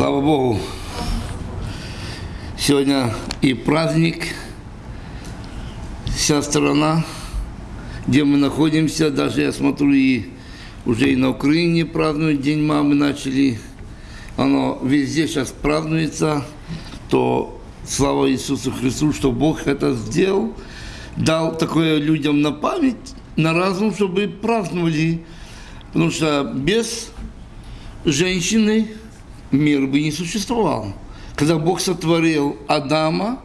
Слава Богу. Сегодня и праздник, вся страна, где мы находимся, даже я смотрю, и уже и на Украине празднуют День мамы начали. Оно везде сейчас празднуется, то слава Иисусу Христу, что Бог это сделал, дал такое людям на память, на разум, чтобы праздновали. Потому что без женщины мир бы не существовал. Когда Бог сотворил Адама,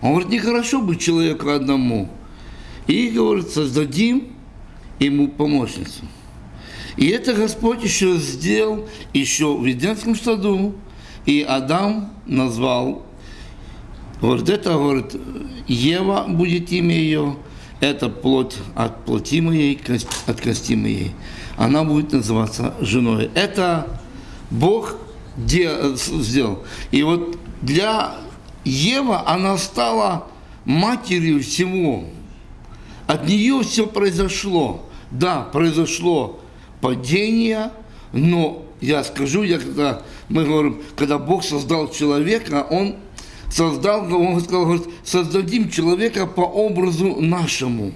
он говорит, нехорошо быть человеку одному. И, говорит, создадим ему помощницу. И это Господь еще сделал еще в Единском саду. И Адам назвал, говорит, это, говорит, Ева будет имя ее, это плоть от плоти моей, от кости моей. Она будет называться женой. Это Бог сделал. И вот для Ева она стала матерью всего. От нее все произошло. Да, произошло падение, но я скажу, я когда мы говорим, когда Бог создал человека, Он создал, Он сказал, говорит, создадим человека по образу нашему.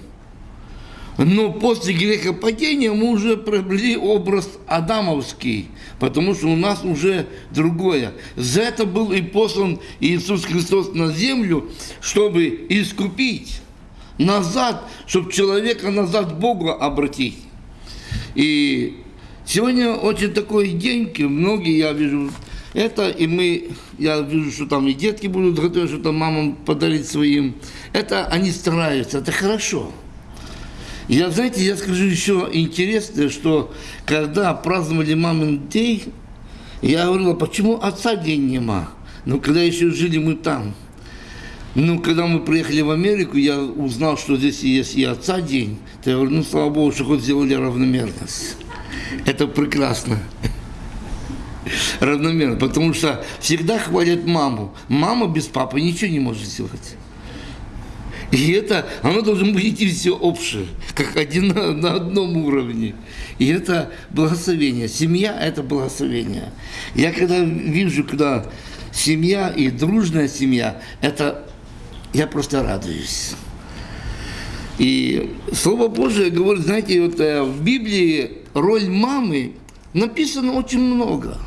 Но после грехопадения мы уже приобрели образ адамовский, потому что у нас уже другое. За это был и послан Иисус Христос на землю, чтобы искупить назад, чтобы человека назад к Богу обратить. И сегодня очень такой день, многие, я вижу, это, и мы, я вижу, что там и детки будут готовы, что там мамам подарить своим. Это они стараются, это хорошо. Я, знаете, я скажу еще интересное, что когда праздновали мамин день, я говорила, почему отца день нема? Ну, когда еще жили мы там. Ну, когда мы приехали в Америку, я узнал, что здесь есть и отца день. То я говорю, ну, слава Богу, что хоть сделали равномерность. Это прекрасно. Равномерно, потому что всегда хвалят маму. Мама без папы ничего не может сделать. И это, оно должно быть идти все общее, как один на, на одном уровне. И это благословение. Семья – это благословение. Я когда вижу, когда семья и дружная семья, это я просто радуюсь. И Слово Божие говорит, знаете, вот э, в Библии роль мамы написано очень много.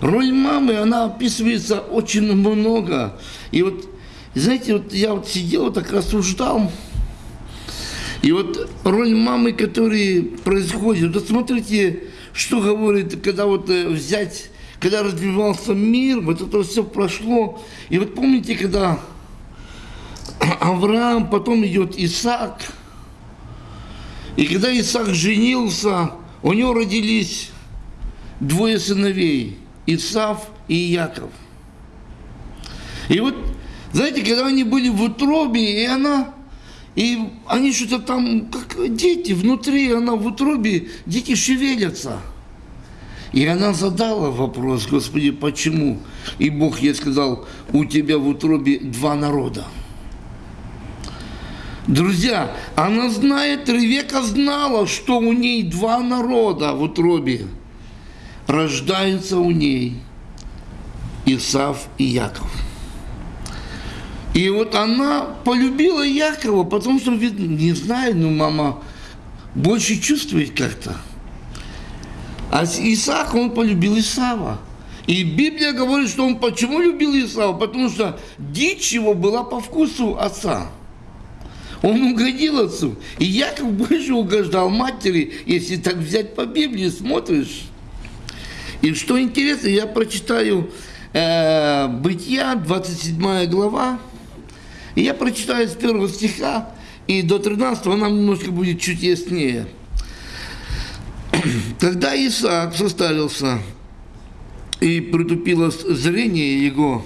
Роль мамы, она описывается очень много. И вот знаете, вот я вот сидел, так рассуждал, и вот роль мамы, которая происходит, вот смотрите, что говорит, когда вот э, взять, когда развивался мир, вот это все прошло, и вот помните, когда Авраам, потом идет Исаак, и когда Исаак женился, у него родились двое сыновей, Исав и Яков. И вот знаете, когда они были в утробе, и она, и они что-то там, как дети, внутри она в утробе, дети шевелятся. И она задала вопрос, Господи, почему? И Бог ей сказал, у тебя в утробе два народа. Друзья, она знает, Ревека знала, что у ней два народа в утробе. Рождаются у ней Исав и Яков. И вот она полюбила Якова, потому что, не знаю, ну, мама больше чувствует как-то. А Исаак, он полюбил Исава. И Библия говорит, что он почему любил Исава? Потому что дичь его была по вкусу отца. Он угодил отцу. И Яков больше угождал матери, если так взять по Библии, смотришь. И что интересно, я прочитаю э, Бытия, 27 глава, и я прочитаю с первого стиха, и до 13 нам немножко будет чуть яснее. Когда Исаак состарился и притупилось зрение его,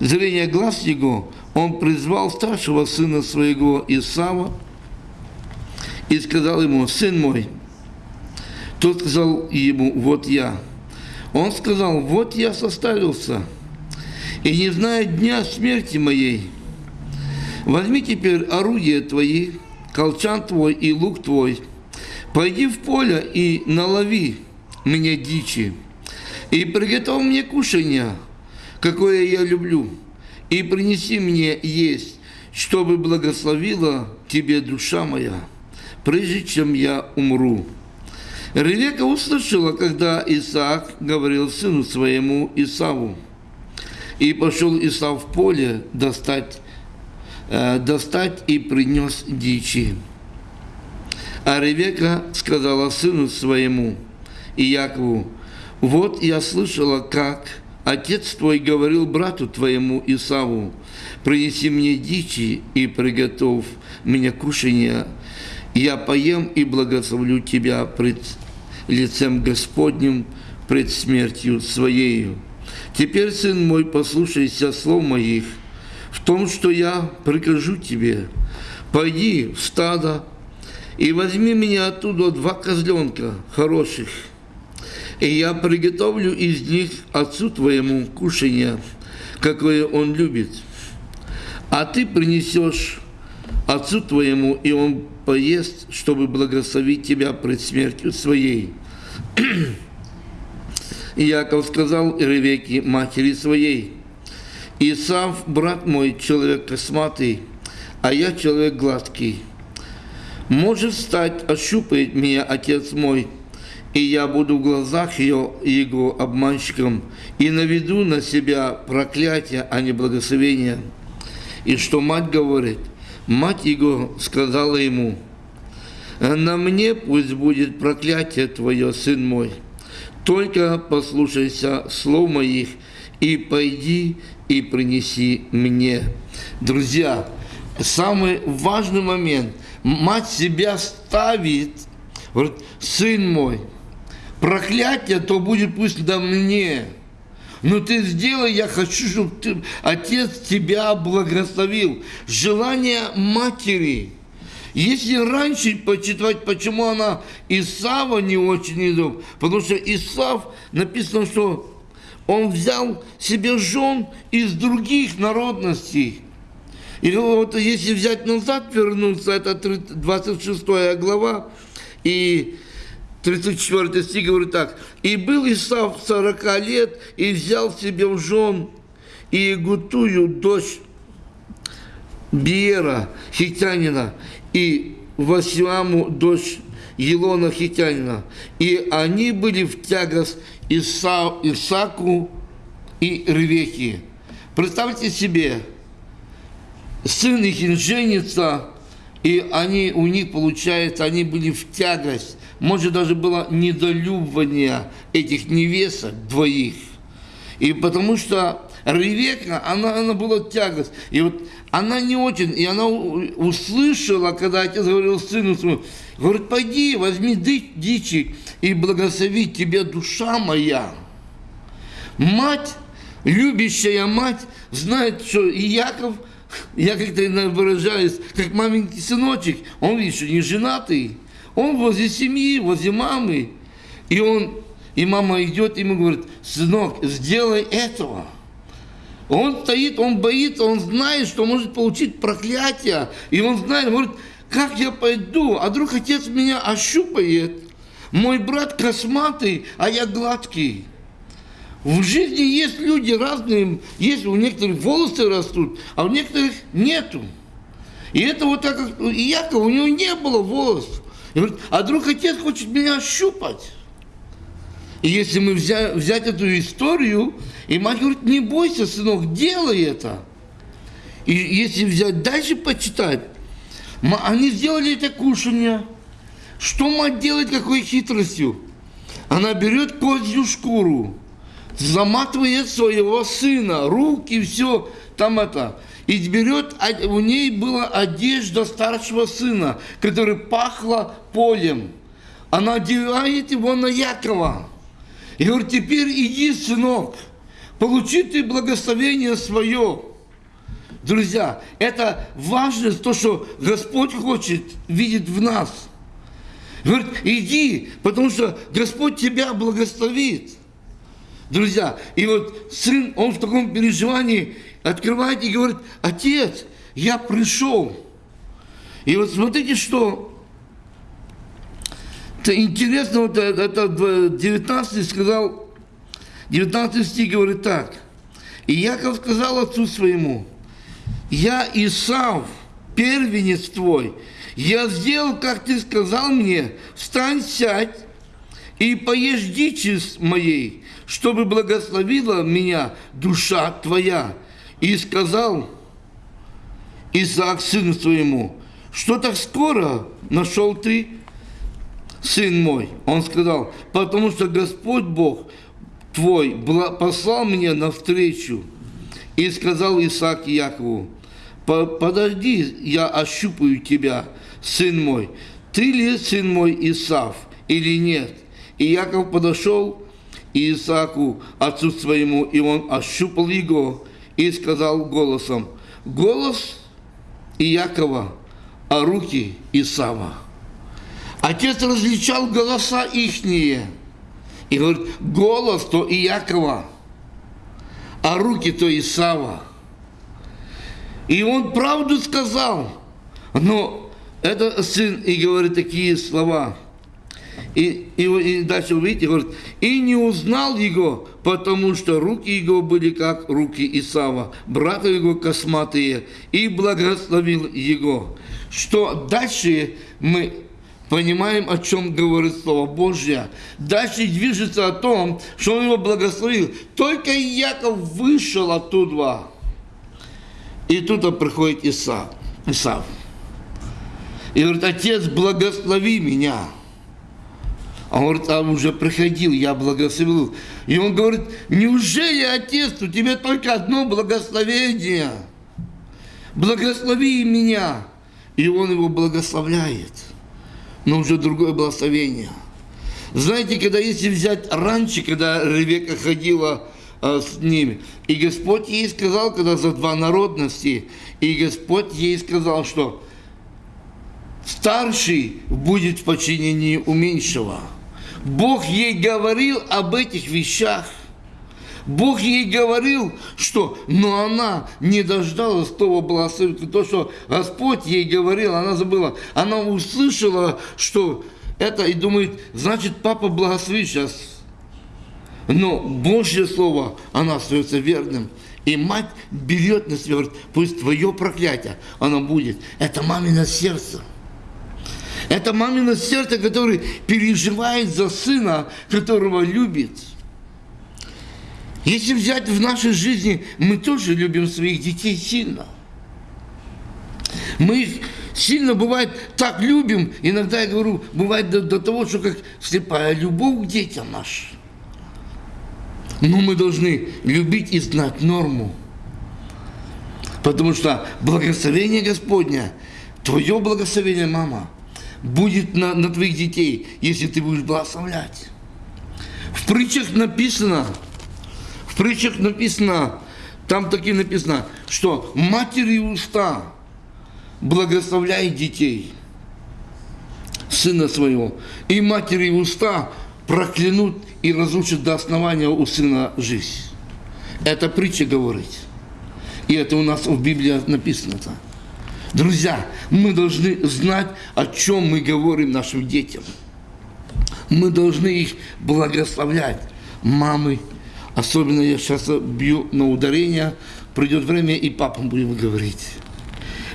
зрение глаз его, он призвал старшего сына своего Исава и сказал ему, сын мой, тот сказал ему, вот я. Он сказал, вот я состарился, и не знает дня смерти моей. Возьми теперь орудия твои, колчан твой и лук твой, пойди в поле и налови мне дичи, и приготовь мне кушанье, какое я люблю, и принеси мне есть, чтобы благословила тебе душа моя, прежде чем я умру. Ревека услышала, когда Исаак говорил сыну своему Исаву, и пошел Исав в поле достать, э, достать и принес дичи. А Ревека сказала сыну своему и Якову, вот я слышала, как отец твой говорил брату твоему Исаву, принеси мне дичи и приготовь мне кушанье, я поем и благословлю тебя пред лицем Господним, пред смертью своею. Теперь, сын мой, послушайся слов моих, в том, что я прикажу тебе. Пойди в стадо и возьми меня оттуда два козленка хороших, и я приготовлю из них отцу твоему кушанье, какое он любит. А ты принесешь отцу твоему, и он поест, чтобы благословить тебя пред смертью своей. И Яков сказал Ревеке, матери своей, Исав, брат мой, человек косматый, а я человек гладкий. Может стать, ощупает меня отец мой, и я буду в глазах ее, его обманщиком, и наведу на себя проклятие, а не благословение. И что мать говорит, мать его сказала ему, на мне пусть будет проклятие твое, сын мой, только послушайся слов моих и пойди и принеси мне. Друзья, самый важный момент. Мать себя ставит, говорит, сын мой, проклятие то будет пусть на мне. Но ты сделай, я хочу, чтобы ты, отец тебя благословил. Желание матери – если раньше почитать, почему она Исава не очень любит, потому что Исав написано, что он взял себе жен из других народностей. И вот если взять назад, вернуться, это 26 глава, и 34 стих говорит так. «И был Исав 40 лет, и взял себе в жен и Гутую, дочь Биера, хитянина, и Васиаму, дочь Елона Хитянина. И они были в тягость Иса, Исаку и Ревеке. Представьте себе, сын их женится, и они, у них, получается, они были в тягость. Может, даже было недолюбывание этих невесток двоих. И потому что Ревека, она, она была тягость. И вот она не очень, и она услышала, когда отец говорил сыну своему, говорит, пойди, возьми дичи и благослови тебе душа моя. Мать, любящая мать, знает, что и Яков, я как-то выражаюсь, как маменький сыночек, он, видишь, не женатый, он возле семьи, возле мамы, и он, и мама идет, ему говорит, сынок, сделай этого – он стоит, он боится, он знает, что может получить проклятие. И он знает, говорит, как я пойду, а вдруг отец меня ощупает. Мой брат косматый, а я гладкий. В жизни есть люди разные, есть у некоторых волосы растут, а у некоторых нету. И это вот так, как Яков, у него не было волос. И говорит, а вдруг отец хочет меня ощупать. И если мы взять, взять эту историю, и мать говорит, не бойся, сынок, делай это. И если взять дальше почитать, они сделали это кушание. Что мать делает, какой хитростью? Она берет козью шкуру, заматывает своего сына, руки, все, там это. И берет, у ней была одежда старшего сына, которая пахла полем. Она одевает его на Якова. И говорит, теперь иди, сынок, получи ты благословение свое. Друзья, это важно, то, что Господь хочет видеть в нас. Говорит, иди, потому что Господь тебя благословит. Друзья, и вот сын, он в таком переживании открывает и говорит, отец, я пришел. И вот смотрите, что интересно, вот это 19 сказал, 19 стих говорит так. И Яков сказал отцу своему, я Исав, первенец твой, я сделал, как ты сказал мне, встань, сядь и поешь дичи моей, чтобы благословила меня душа твоя. И сказал Исаак сыну своему, что так скоро нашел ты, сын мой? Он сказал, потому что Господь Бог твой послал мне навстречу. И сказал Исаак Якову, подожди, я ощупаю тебя, сын мой, ты ли сын мой Исав или нет? И Яков подошел к Исааку, отцу своему, и он ощупал его и сказал голосом, голос Иакова, а руки Исава. Отец различал голоса ихние. И говорит, голос то Иакова, а руки то Исава. И он правду сказал. Но это сын и говорит такие слова. И, и, и дальше вы видите, говорит, и не узнал его, потому что руки его были как руки Исава, брата его косматые, и благословил его. Что дальше мы понимаем, о чем говорит Слово Божье. Дальше движется о том, что он его благословил. Только Яков вышел оттуда. И тут приходит Исав. Исав. И говорит, отец, благослови меня. А он говорит, а уже приходил, я благословил. И он говорит, неужели, отец, у тебя только одно благословение? Благослови меня. И он его благословляет. Но уже другое благословение. Знаете, когда если взять раньше, когда Ревека ходила а, с ними, и Господь ей сказал, когда за два народности, и Господь ей сказал, что старший будет в подчинении у меньшего. Бог ей говорил об этих вещах. Бог ей говорил, что, но она не дождалась того благословения, то, что Господь ей говорил, она забыла. Она услышала, что это, и думает, значит, папа благословит сейчас. Но Божье Слово, она остается верным. И мать берет на себя, говорит, пусть твое проклятие, оно будет. Это мамино сердце. Это мамино сердце, которое переживает за сына, которого любит. Если взять в нашей жизни, мы тоже любим своих детей сильно. Мы их сильно, бывает, так любим, иногда я говорю, бывает до, до того, что как слепая любовь к детям нашим. Но мы должны любить и знать норму. Потому что благословение Господня, твое благословение, мама – будет на, на твоих детей, если ты будешь благословлять. В притчах написано, в притчах написано, там таки написано, что матери уста благословляет детей, сына своего, и матери уста проклянут и разрушат до основания у сына жизнь. Это притча говорит. И это у нас в Библии написано-то. Друзья, мы должны знать, о чем мы говорим нашим детям. Мы должны их благословлять. Мамы, особенно я сейчас бью на ударение, придет время и папам будем говорить.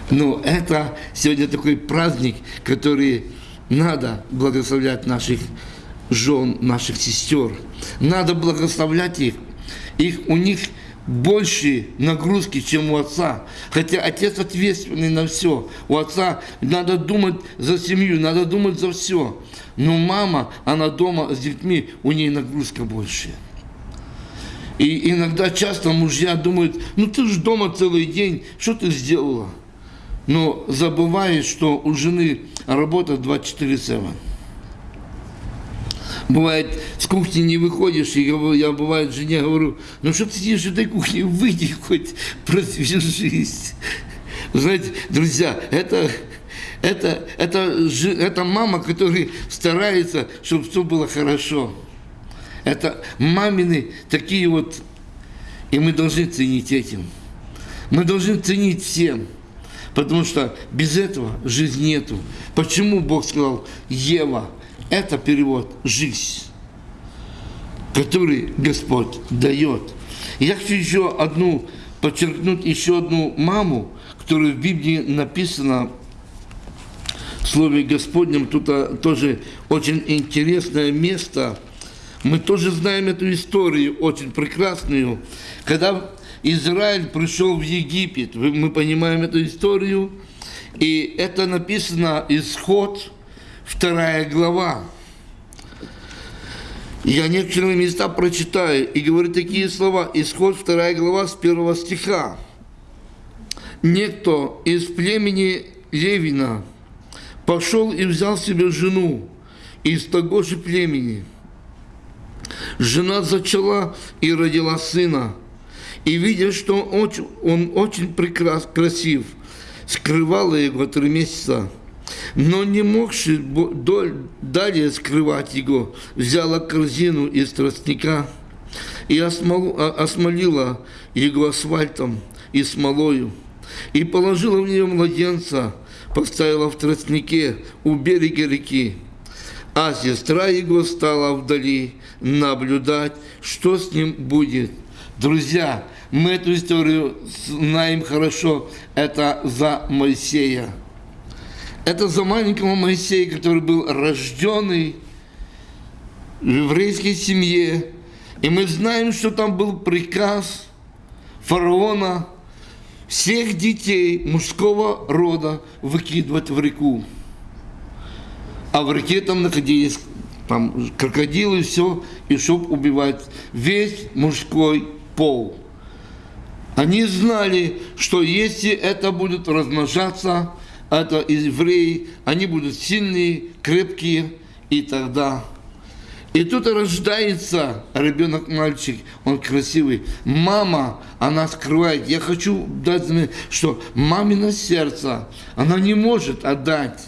Но это сегодня такой праздник, который надо благословлять наших жен, наших сестер. Надо благословлять их. их у них больше нагрузки, чем у отца. Хотя отец ответственный на все. У отца надо думать за семью, надо думать за все. Но мама, она дома с детьми, у нее нагрузка больше. И иногда часто мужья думают, ну ты же дома целый день, что ты сделала? Но забываешь, что у жены работа 24-7. Бывает, с кухни не выходишь, и я бывает жене говорю, ну что ты сидишь в этой кухне, выйди хоть, продвижись. Знаете, друзья, это, это, это, это мама, которая старается, чтобы все было хорошо. Это мамины такие вот, и мы должны ценить этим. Мы должны ценить всем. Потому что без этого жизни нету. Почему Бог сказал, Ева, это перевод «жизнь». который Господь дает. Я хочу еще одну, подчеркнуть еще одну маму, которая в Библии написана в Слове Господнем. Тут а, тоже очень интересное место. Мы тоже знаем эту историю, очень прекрасную. Когда Израиль пришел в Египет, мы понимаем эту историю, и это написано Исход, вторая глава. Я некоторые места прочитаю и говорю такие слова. Исход 2 глава с 1 стиха. Некто из племени Левина пошел и взял себе жену из того же племени. Жена зачала и родила сына. И видя, что он очень, прекрас, красив, скрывала его три месяца – но не могши далее скрывать его, взяла корзину из тростника и а, осмолила его асфальтом и смолою, и положила в нее младенца, поставила в тростнике у берега реки. А сестра его стала вдали наблюдать, что с ним будет. Друзья, мы эту историю знаем хорошо, это за Моисея. Это за маленького Моисея, который был рожденный в еврейской семье. И мы знаем, что там был приказ фараона всех детей мужского рода выкидывать в реку. А в реке там находились там крокодилы, все, и чтоб убивать весь мужской пол. Они знали, что если это будет размножаться, это евреи, они будут сильные, крепкие, и тогда. И тут рождается ребенок-мальчик, он красивый. Мама, она скрывает. Я хочу дать, что мамино сердце, она не может отдать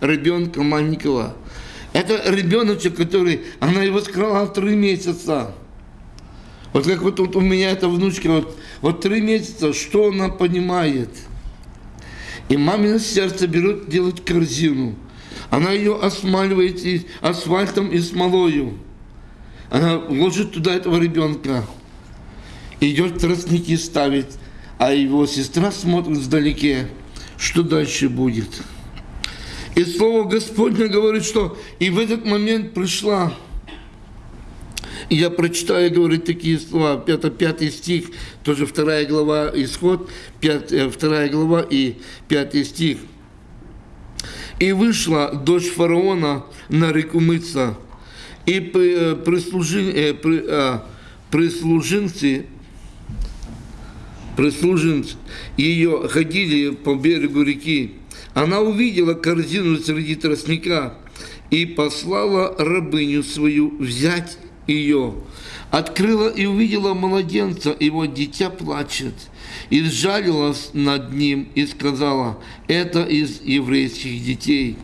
ребенка маленького. Это ребеночек, который, она его скрыла три месяца. Вот как вот, вот у меня эта внучка, вот, вот три месяца, что она понимает – и мамино сердце берут делать корзину. Она ее осмаливает и асфальтом и смолою. Она ложит туда этого ребенка. Идет тростники ставить, а его сестра смотрит вдалеке, что дальше будет. И Слово Господне говорит, что и в этот момент пришла и я прочитаю, говорит, такие слова, 5, 5 стих, тоже 2 глава Исход, 5, 2 э, глава и 5 стих. «И вышла дочь фараона на реку мыться, и э, прислужи, э, а, прислужинцы, прислужинцы ее ходили по берегу реки. Она увидела корзину среди тростника и послала рабыню свою взять ее, открыла и увидела младенца, вот дитя плачет, и сжалилась над ним и сказала, это из еврейских детей.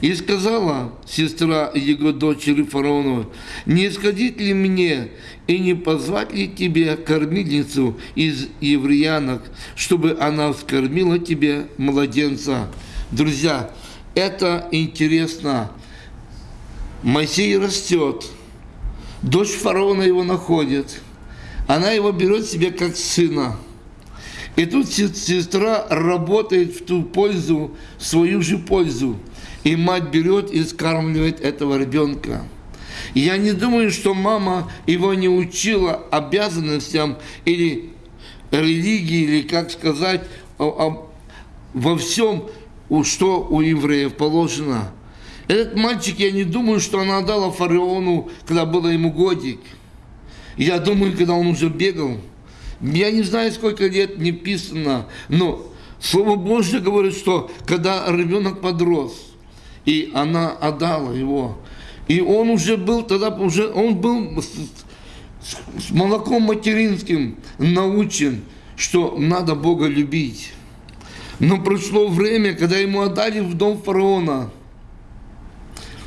И сказала сестра его дочери фараону, не сходить ли мне и не позвать ли тебе кормильницу из евреянок, чтобы она вскормила тебе младенца? Друзья, это интересно. Моисей растет, Дочь фараона его находит. Она его берет себе как сына. И тут сестра работает в ту пользу, в свою же пользу. И мать берет и скармливает этого ребенка. Я не думаю, что мама его не учила обязанностям или религии, или, как сказать, во всем, что у евреев положено. Этот мальчик, я не думаю, что она отдала фараону, когда было ему годик. Я думаю, когда он уже бегал. Я не знаю, сколько лет не писано, но Слово Божье говорит, что когда ребенок подрос, и она отдала его, и он уже был тогда, уже он был с молоком материнским научен, что надо Бога любить. Но прошло время, когда ему отдали в дом фараона –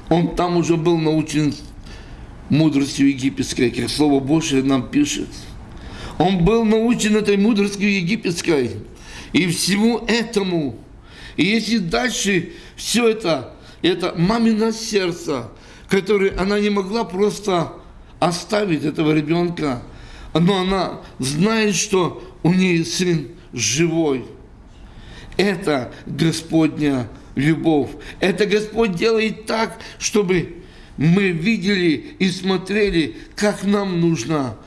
он там уже был научен мудростью египетской, как Слово Божие нам пишет. Он был научен этой мудростью египетской. И всему этому. И если дальше все это, это мамино сердце, которое она не могла просто оставить этого ребенка, но она знает, что у нее сын живой. Это Господня любовь. Это Господь делает так, чтобы мы видели и смотрели, как нам нужно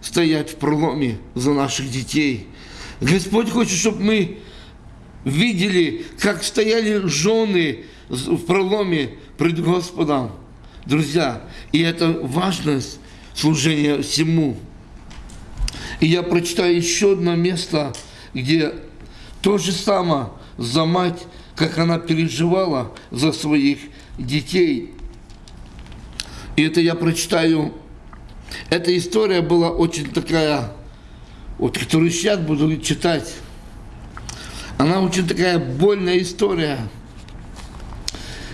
стоять в проломе за наших детей. Господь хочет, чтобы мы видели, как стояли жены в проломе пред Господом. Друзья, и это важность служения всему. И я прочитаю еще одно место, где то же самое за мать, как она переживала за своих детей. И это я прочитаю. Эта история была очень такая, вот которую сейчас буду читать. Она очень такая больная история.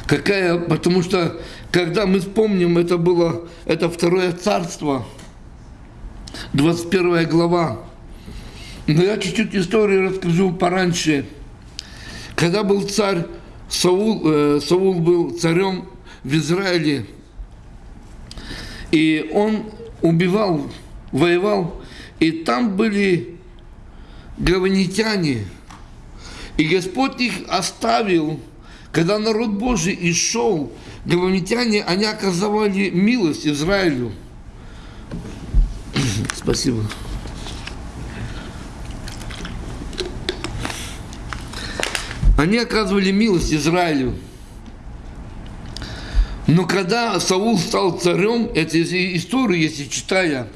Какая, потому что, когда мы вспомним, это было, это второе царство, 21 глава. Но я чуть-чуть историю расскажу пораньше. Когда был царь Саул, э, Саул был царем в Израиле, и он убивал, воевал, и там были гаванитяне, и Господь их оставил, когда народ Божий и шел, гаванитяне, они оказывали милость Израилю. Спасибо. Они оказывали милость Израилю. Но когда Саул стал царем, эти истории, если читая,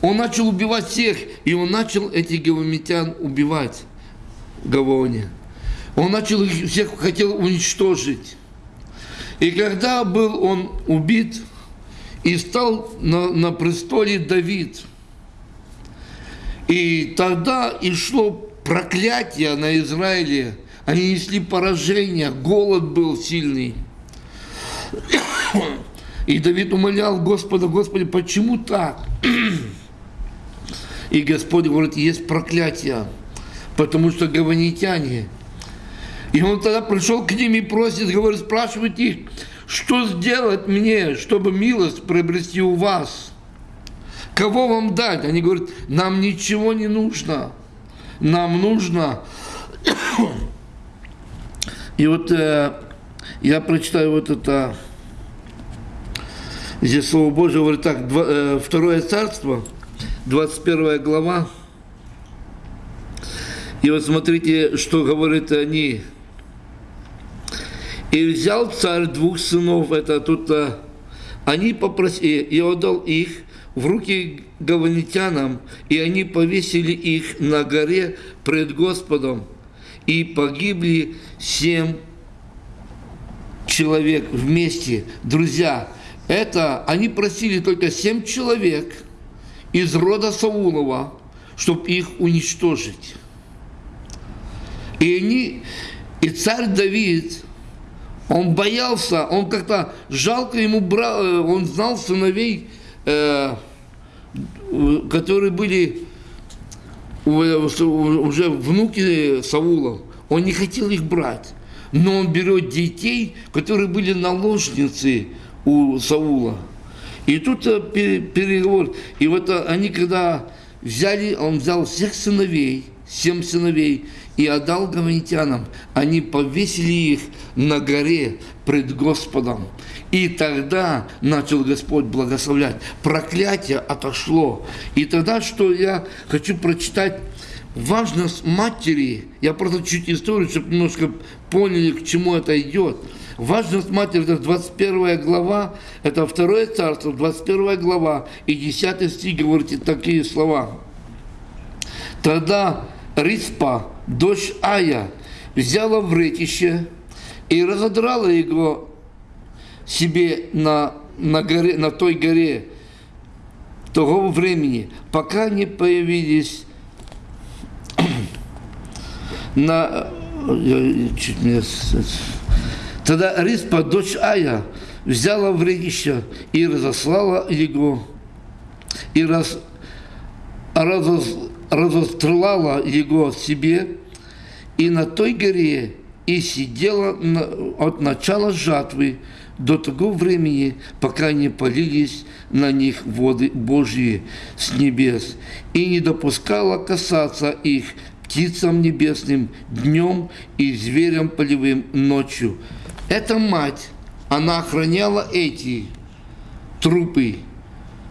он начал убивать всех, и он начал этих гавамитян убивать в Гавоне. Он начал их всех хотел уничтожить. И когда был он убит, и стал на, на престоле Давид, и тогда и шло проклятие на Израиле, они несли поражение, голод был сильный. И Давид умолял Господа, Господи, почему так? И Господь говорит, есть проклятие, потому что гаванитяне. И он тогда пришел к ним и просит, говорит, спрашивает их, что сделать мне, чтобы милость приобрести у вас? Кого вам дать? Они говорят, нам ничего не нужно. Нам нужно и вот э, я прочитаю вот это, здесь Слово Божие говорит так, два, э, Второе Царство, 21 глава. И вот смотрите, что говорят они. И взял царь двух сынов, это тут, э, они попросили, и отдал их в руки гаванитянам, и они повесили их на горе пред Господом и погибли семь человек вместе. Друзья, это они просили только семь человек из рода Саулова, чтобы их уничтожить. И они, и царь Давид, он боялся, он как-то жалко ему брал, э, он знал сыновей, э, которые были уже внуки Саула, он не хотел их брать. Но он берет детей, которые были наложницы у Саула. И тут э, переговор. И вот э, они когда взяли, он взял всех сыновей, семь сыновей, и отдал гаванитянам. Они повесили их на горе пред Господом. И тогда начал Господь благословлять. Проклятие отошло. И тогда, что я хочу прочитать, важность матери, я просто чуть историю, чтобы немножко поняли, к чему это идет. Важность матери, это 21 глава, это второе царство, 21 глава, и 10 стих говорит такие слова. Тогда Риспа, дочь Ая, взяла вретище и разодрала его себе на, на, горе, на той горе того времени, пока не появились на... Чуть не... Тогда Риспа, дочь Ая, взяла вредище и разослала его, и раз, разос, разострелала его себе, и на той горе и сидела от начала жатвы до того времени, пока не полились на них воды Божьи с небес, и не допускала касаться их птицам небесным днем и зверям полевым ночью. Эта мать, она охраняла эти трупы,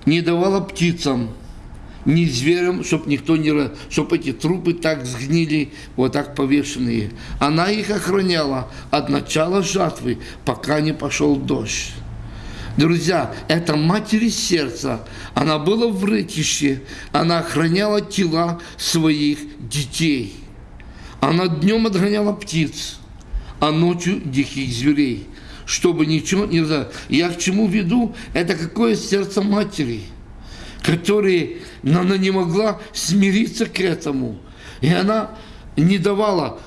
не давала птицам – ни зверям, чтобы никто не... чтобы эти трупы так сгнили, вот так повешенные. Она их охраняла от начала жатвы, пока не пошел дождь. Друзья, это матери сердца. Она была в рытище. Она охраняла тела своих детей. Она днем отгоняла птиц, а ночью диких зверей. Чтобы ничего не... Я к чему веду? Это какое сердце матери – которые она не могла смириться к этому. И она не давала,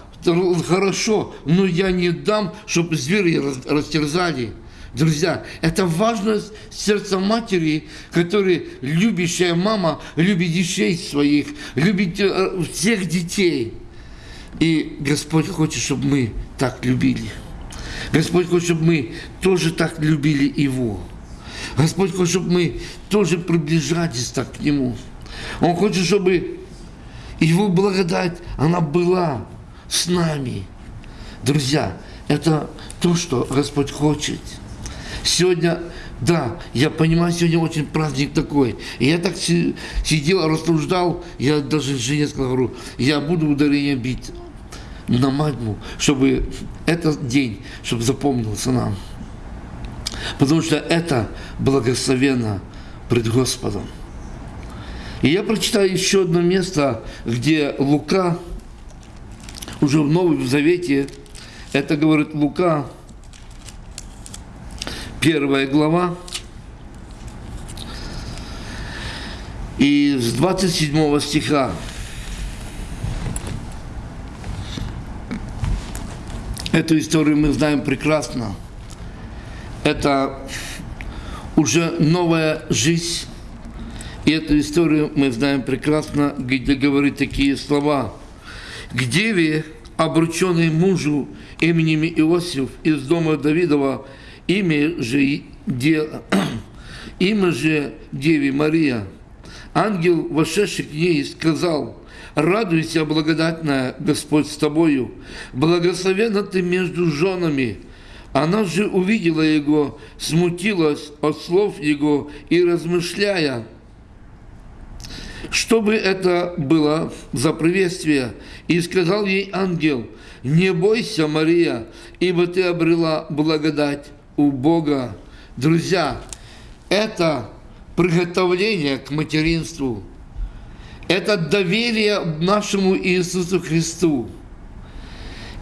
хорошо, но я не дам, чтобы звери растерзали. Друзья, это важность сердца матери, которая любящая мама, любит детей своих, любит э, всех детей. И Господь хочет, чтобы мы так любили. Господь хочет, чтобы мы тоже так любили Его. Господь хочет, чтобы мы тоже приближались так к Нему. Он хочет, чтобы Его благодать, она была с нами. Друзья, это то, что Господь хочет. Сегодня, да, я понимаю, сегодня очень праздник такой. И я так сидел, рассуждал, я даже жене сказал, говорю, я буду ударение бить на мальму, чтобы этот день, чтобы запомнился нам потому что это благословенно пред Господом. И я прочитаю еще одно место, где Лука, уже в Новом Завете, это говорит Лука, первая глава, и с 27 стиха. Эту историю мы знаем прекрасно это уже новая жизнь. И эту историю мы знаем прекрасно, где говорит такие слова. К деве, обрученной мужу именем Иосиф из дома Давидова, имя же, де, имя же Деви Мария. Ангел, вошедший к ней, сказал, «Радуйся, благодатная, Господь с тобою, благословена ты между женами, она же увидела его, смутилась от слов его и размышляя, что бы это было за приветствие, и сказал ей ангел, «Не бойся, Мария, ибо ты обрела благодать у Бога». Друзья, это приготовление к материнству, это доверие нашему Иисусу Христу –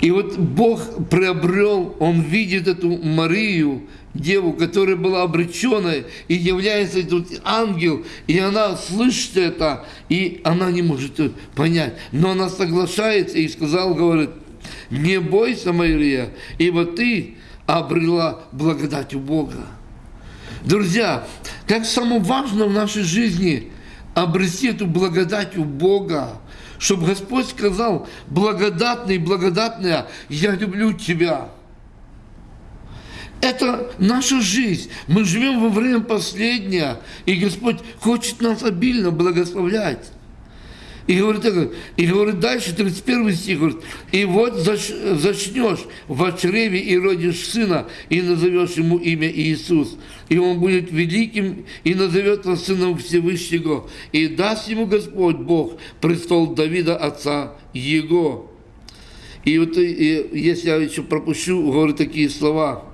и вот Бог приобрел, Он видит эту Марию, деву, которая была обреченной, и является тут ангел, и она слышит это, и она не может понять. Но она соглашается и сказал, говорит, не бойся, Мария, ибо ты обрела благодать у Бога. Друзья, как самое важное в нашей жизни обрести эту благодать у Бога, чтобы Господь сказал, благодатный, благодатная, я люблю тебя. Это наша жизнь. Мы живем во время последнее, и Господь хочет нас обильно благословлять. И говорит, и говорит дальше, 31 стих, говорит, «И вот зачнешь в чреве и родишь сына, и назовешь ему имя Иисус, и он будет великим, и назовет назовется сыном Всевышнего, и даст ему Господь Бог престол Давида, отца его». И вот и, если я еще пропущу, говорю такие слова.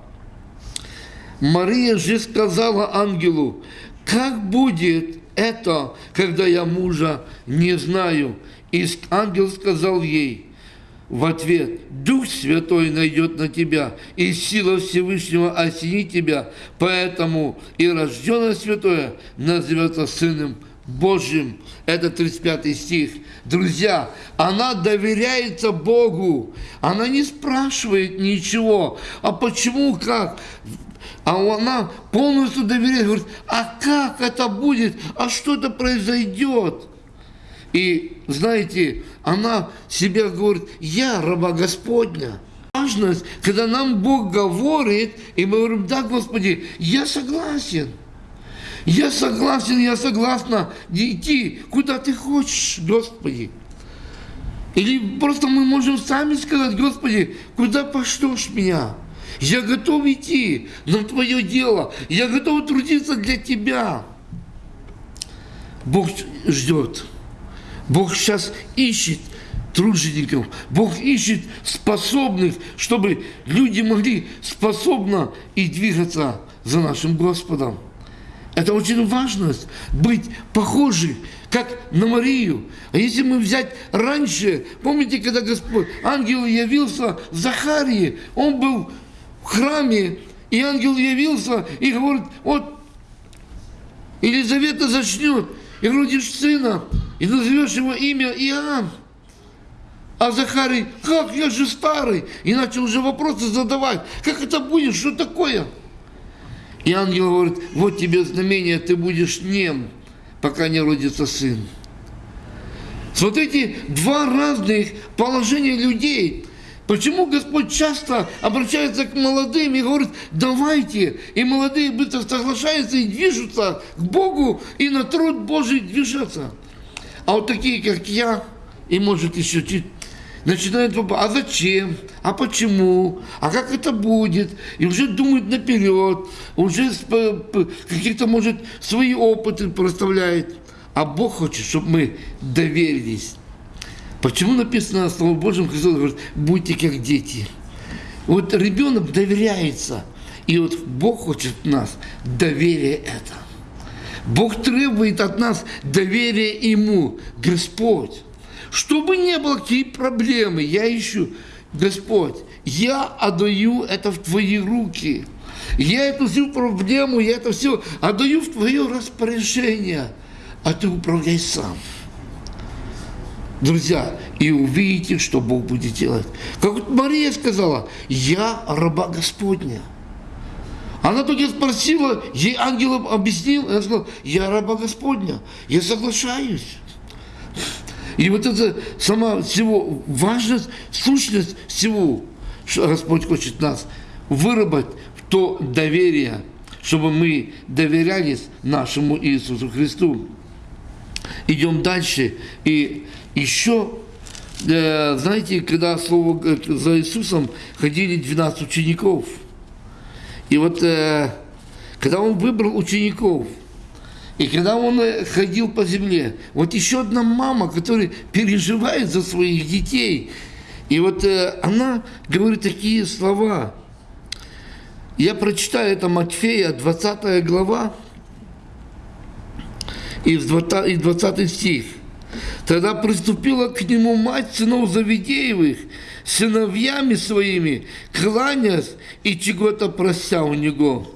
Мария же сказала ангелу, как будет это, когда я мужа не знаю. И ангел сказал ей в ответ, Дух Святой найдет на тебя, и сила Всевышнего осенит тебя, поэтому и рожденное Святое назовется Сыном Божьим. Это 35 стих. Друзья, она доверяется Богу. Она не спрашивает ничего. А почему, как? А она полностью доверяет, говорит, а как это будет, а что это произойдет? И знаете, она себя говорит, я раба Господня. важность, когда нам Бог говорит, и мы говорим, да, Господи, я согласен. Я согласен, я согласна идти, куда ты хочешь, Господи. Или просто мы можем сами сказать, Господи, куда пошлешь меня? Я готов идти на Твое дело. Я готов трудиться для Тебя. Бог ждет. Бог сейчас ищет тружеников. Бог ищет способных, чтобы люди могли способно и двигаться за нашим Господом. Это очень важно, быть похожи, как на Марию. А если мы взять раньше, помните, когда Господь, ангел явился Захарии, он был храме, и ангел явился и говорит, вот Елизавета зачнет, и родишь сына, и назовешь его имя Иоанн. А Захарий, как, я же старый, и начал уже вопросы задавать, как это будет, что такое? И ангел говорит, вот тебе знамение, ты будешь нем, пока не родится сын. Смотрите, два разных положения людей. Почему Господь часто обращается к молодым и говорит, давайте, и молодые быстро соглашаются и движутся к Богу, и на труд Божий движутся. А вот такие, как я, и может еще чуть начинают вопрос, а зачем, а почему, а как это будет, и уже думают наперед, уже какие-то, может, свои опыты проставляет. А Бог хочет, чтобы мы доверились. Почему написано на Слово Божьем, Христос говорит, будьте как дети. Вот ребенок доверяется, и вот Бог хочет нас доверие это. Бог требует от нас доверия Ему, Господь. Чтобы не было какие проблемы, я ищу, Господь, я отдаю это в Твои руки. Я эту всю проблему, я это все отдаю в Твое распоряжение, а Ты управляй сам. Друзья, и увидите, что Бог будет делать. Как вот Мария сказала, я раба Господня. Она только спросила, ей ангел объяснил, она сказала, я раба Господня, я соглашаюсь. И вот это сама всего важность, сущность всего, что Господь хочет нас выработать в то доверие, чтобы мы доверялись нашему Иисусу Христу. Идем дальше. И еще, э, знаете, когда слово за Иисусом ходили 12 учеников. И вот э, когда он выбрал учеников – и когда он э, ходил по земле, вот еще одна мама, которая переживает за своих детей, и вот э, она говорит такие слова. Я прочитаю это Матфея, 20 глава, и 20 стих. Тогда приступила к нему мать сынов Завидеевых, сыновьями своими, кланясь и чего-то прося у него.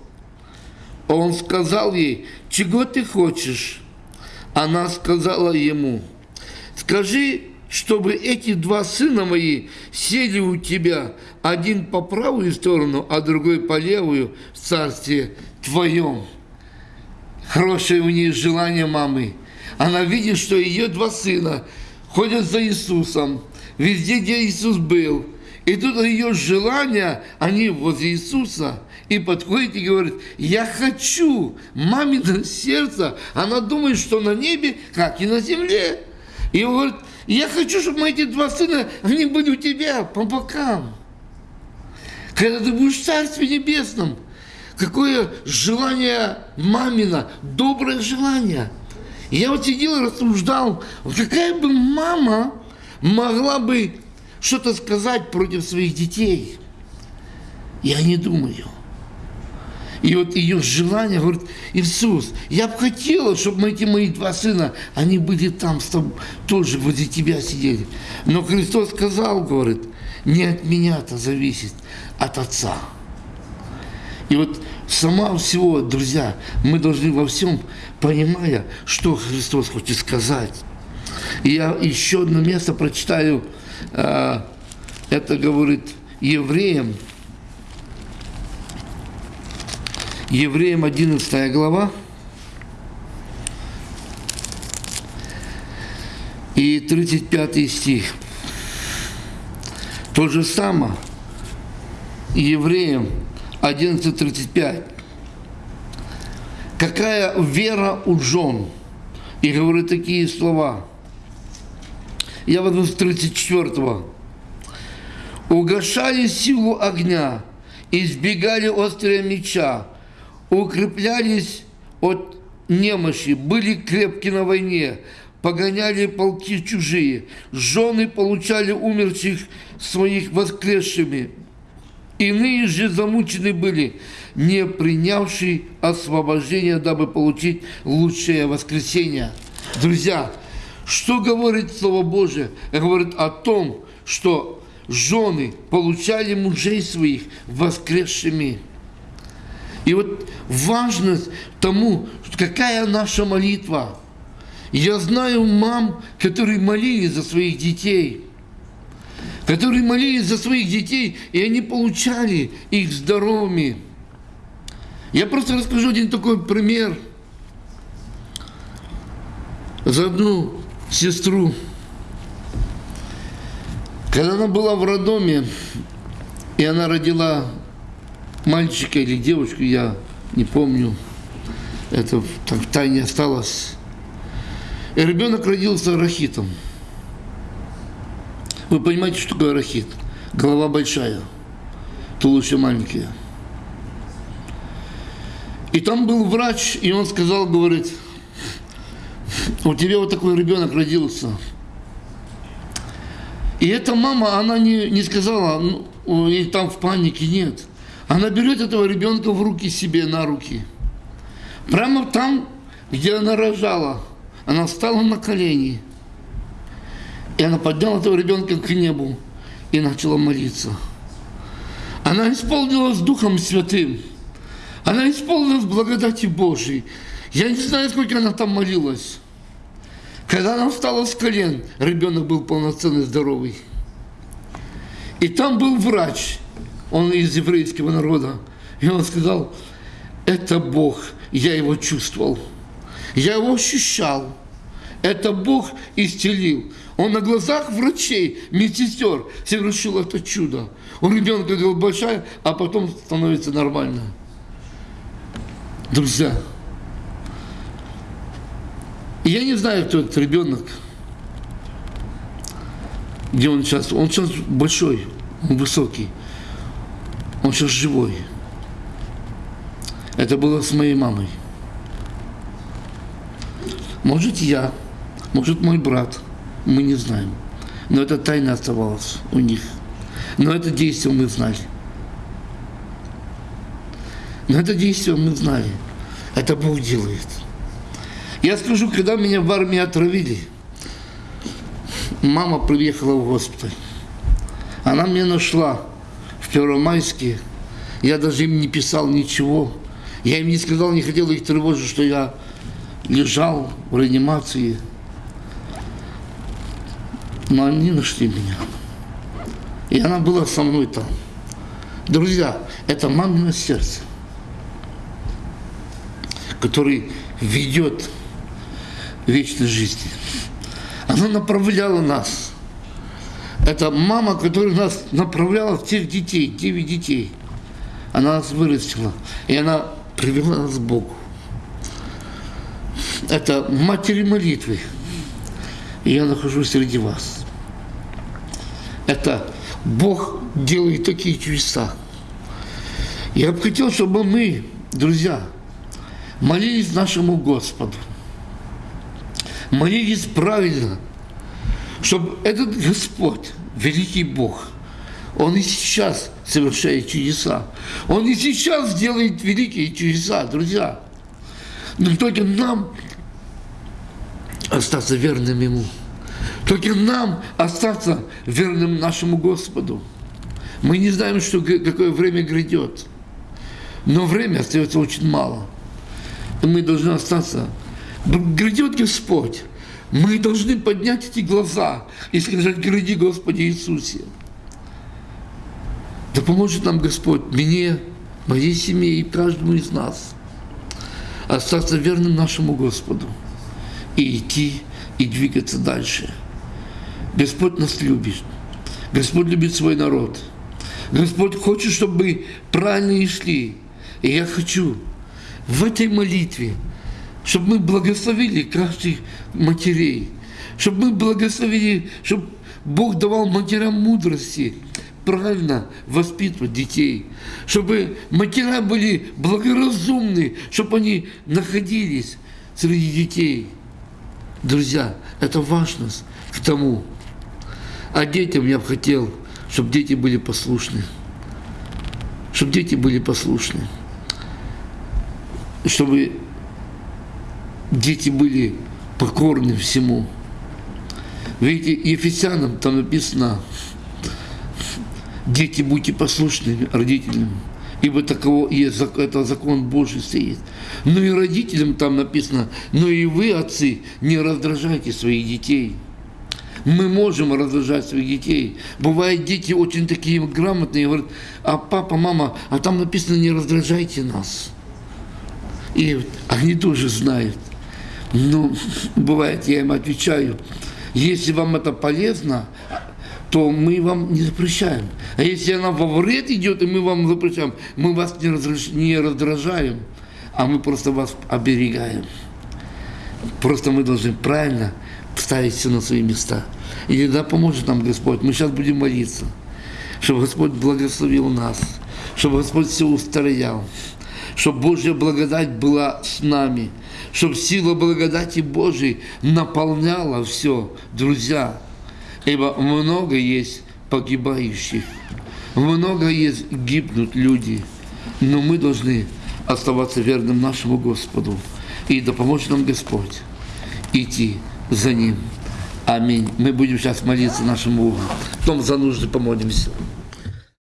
Он сказал ей, чего ты хочешь? Она сказала ему, скажи, чтобы эти два сына мои сели у тебя, один по правую сторону, а другой по левую в царстве твоем. Хорошее у нее желание мамы. Она видит, что ее два сына ходят за Иисусом, везде, где Иисус был. И тут ее желания, они возле Иисуса – и подходит и говорит, я хочу, мамино сердце, она думает, что на небе, как и на земле. И он говорит, я хочу, чтобы мои эти два сына, они были у тебя по бокам. Когда ты будешь в Царстве Небесном, какое желание мамина, доброе желание. И я вот сидел и рассуждал, какая бы мама могла бы что-то сказать против своих детей. Я не думаю. И вот ее желание, говорит, Иисус, я бы хотела, чтобы эти мои два сына, они были там с тобой, тоже возле тебя сидели. Но Христос сказал, говорит, не от меня это зависит, от Отца. И вот сама всего, друзья, мы должны во всем, понимая, что Христос хочет сказать. И я еще одно место прочитаю, а, это говорит евреям, Евреям 11 глава. И 35 стих. То же самое Евреям 11.35. Какая вера у жен? И говорит такие слова. Я возьму с 34-го. Угошали силу огня, избегали острия меча, укреплялись от немощи, были крепки на войне, погоняли полки чужие, жены получали умерших своих воскресшими, Иные же замучены были, не принявшие освобождения, дабы получить лучшее воскресение. Друзья, что говорит Слово Божие? Говорит о том, что жены получали мужей своих воскресшими. И вот важность тому, какая наша молитва. Я знаю мам, которые молились за своих детей – которые молились за своих детей, и они получали их здоровыми. Я просто расскажу один такой пример за одну сестру. Когда она была в роддоме, и она родила мальчика или девочку, я не помню, это так в тайне осталось. И ребенок родился рахитом. Вы понимаете, что такое рахит? Голова большая, туловище маленькие. И там был врач, и он сказал, говорит, у тебя вот такой ребенок родился. И эта мама, она не, не сказала, ну, и там в панике, нет. Она берет этого ребенка в руки себе, на руки. Прямо там, где она рожала, она встала на колени – и она подняла этого ребенка к небу и начала молиться. Она исполнилась Духом Святым. Она исполнилась благодати Божией. Я не знаю, сколько она там молилась. Когда она встала с колен, ребенок был полноценный, здоровый. И там был врач, он из еврейского народа. И он сказал, это Бог, я его чувствовал. Я его ощущал. Это Бог исцелил. Он на глазах врачей, медсестер совершил это чудо. У ребенка голова большая, а потом становится нормально. Друзья, я не знаю, кто этот ребенок, где он сейчас. Он сейчас большой, он высокий, он сейчас живой. Это было с моей мамой. Может, я, может, мой брат – мы не знаем. Но это тайна оставалась у них. Но это действие мы знали. Но это действие мы знали. Это Бог делает. Я скажу, когда меня в армии отравили, мама приехала в госпиталь. Она меня нашла в Первомайске. Я даже им не писал ничего. Я им не сказал, не хотел их тревожить, что я лежал в реанимации но они нашли меня. И она была со мной там. Друзья, это мамино сердце, который ведет вечной жизни. Она направляла нас. Это мама, которая нас направляла в тех детей, девять детей. Она нас вырастила, и она привела нас к Богу. Это матери молитвы. И я нахожусь среди вас это Бог делает такие чудеса. Я бы хотел, чтобы мы, друзья, молились нашему Господу. Молились правильно, чтобы этот Господь, великий Бог, Он и сейчас совершает чудеса. Он и сейчас делает великие чудеса, друзья. Но только нам остаться верным Ему. Только нам остаться верным нашему Господу. Мы не знаем, что, какое время грядет. Но время остается очень мало. И мы должны остаться. Грядет Господь. Мы должны поднять эти глаза и сказать, гряди, Господи Иисусе. Да поможет нам Господь, мне, моей семье и каждому из нас остаться верным нашему Господу и идти и двигаться дальше. Господь нас любит. Господь любит свой народ. Господь хочет, чтобы мы правильно шли. И я хочу в этой молитве, чтобы мы благословили каждых матерей, чтобы мы благословили, чтобы Бог давал матерям мудрости, правильно воспитывать детей, чтобы матеря были благоразумны, чтобы они находились среди детей. Друзья, это важность к тому. А детям я бы хотел, чтобы дети были послушны. Чтобы дети были послушны. Чтобы дети были покорны всему. Видите, Ефесянам там написано, дети, будьте послушны родителям, ибо таково есть, это закон Божий стоит. Ну и родителям там написано, но и вы, отцы, не раздражайте своих детей. Мы можем раздражать своих детей. Бывают дети очень такие грамотные, говорят, а папа, мама, а там написано, не раздражайте нас. И они тоже знают. Ну, бывает, я им отвечаю, если вам это полезно, то мы вам не запрещаем. А если она во вред идет, и мы вам запрещаем, мы вас не, разреш... не раздражаем, а мы просто вас оберегаем. Просто мы должны правильно ставить все на свои места. И да поможет нам Господь. Мы сейчас будем молиться, чтобы Господь благословил нас, чтобы Господь все устроял, чтобы Божья благодать была с нами, чтобы сила благодати Божией наполняла все, друзья. Ибо много есть погибающих, много есть гибнут люди, но мы должны оставаться верным нашему Господу. И да поможет нам Господь идти за Ним. Аминь. Мы будем сейчас молиться нашему Богу. Потом за нужды помолимся.